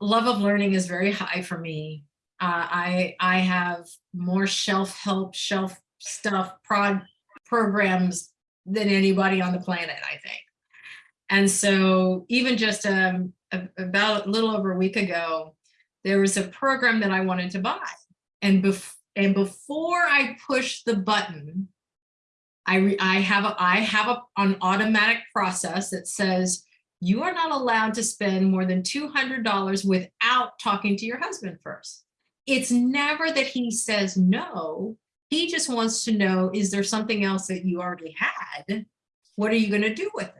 love of learning is very high for me. Uh, I I have more shelf help, shelf stuff, prod programs than anybody on the planet, I think. And so even just um, about a little over a week ago, there was a program that I wanted to buy. And, bef- and before I push the button, I, I have a, I have a, an automatic process that says you are not allowed to spend more than $200 without talking to your husband first. It's never that he says no. He just wants to know, is there something else that you already had? What are you going to do with it?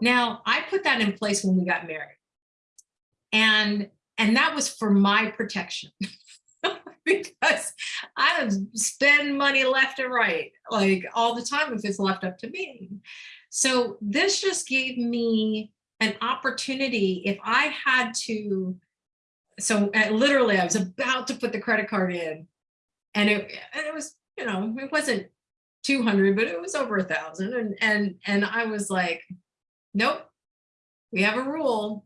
Now, I put that in place when we got married. And and that was for my protection. because I spend money left and right, like all the time if it's left up to me. So this just gave me an opportunity if I had to, so uh, literally I was about to put the credit card in and it, and it was, you know, it wasn't 200, but it was over a thousand. And, and, and I was like, nope, we have a rule.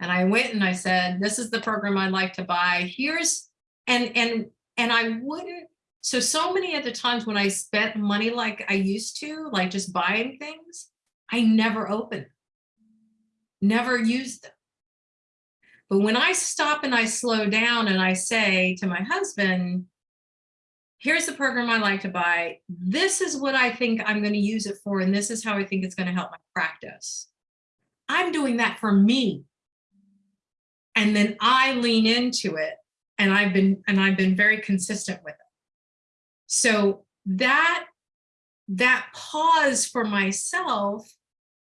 And I went and I said, this is the program I'd like to buy. Here's, and, and, and I wouldn't, so, so many of the times when I spent money like I used to, like just buying things, I never opened, never used them. But when I stop and I slow down and I say to my husband, here's the program I like to buy. This is what I think I'm going to use it for. And this is how I think it's going to help my practice. I'm doing that for me. And then I lean into it and I've been and I've been very consistent with it. So that that pause for myself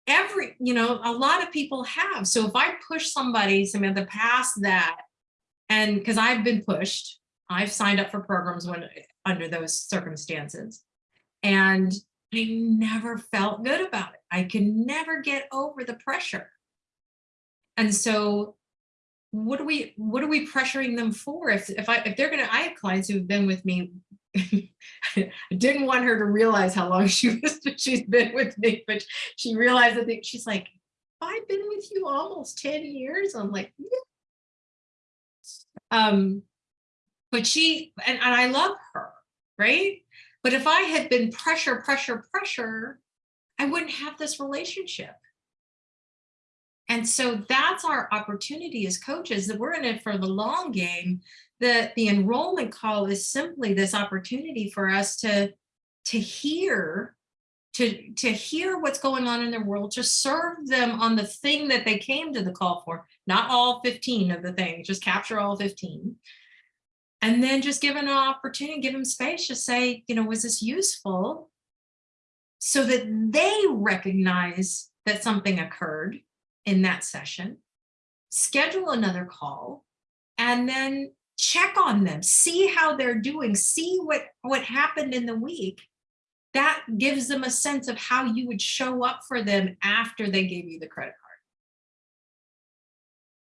every you know a lot of people have. So if i push somebody the past that and because i've been pushed i've signed up for programs when under those circumstances and i never felt good about it. I can never get over the pressure. And so what are we what are we pressuring them for? If if i if they're gonna i have clients who've been with me I didn't want her to realize how long she was she's been with me, but she realized that she's like, I've been with you almost 10 years. I'm like, yeah. Um, but she and, and I love her, right? But if I had been pressure, pressure, pressure, I wouldn't have this relationship. And so that's our opportunity as coaches that we're in it for the long game the, the enrollment call is simply this opportunity for us to, to hear to, to hear what's going on in their world, to serve them on the thing that they came to the call for, not all 15 of the things, just capture all 15. And then just give an opportunity, give them space, just say, you know, was this useful? So that they recognize that something occurred in that session, schedule another call, and then check on them, see how they're doing, see what, what happened in the week. That gives them a sense of how you would show up for them after they gave you the credit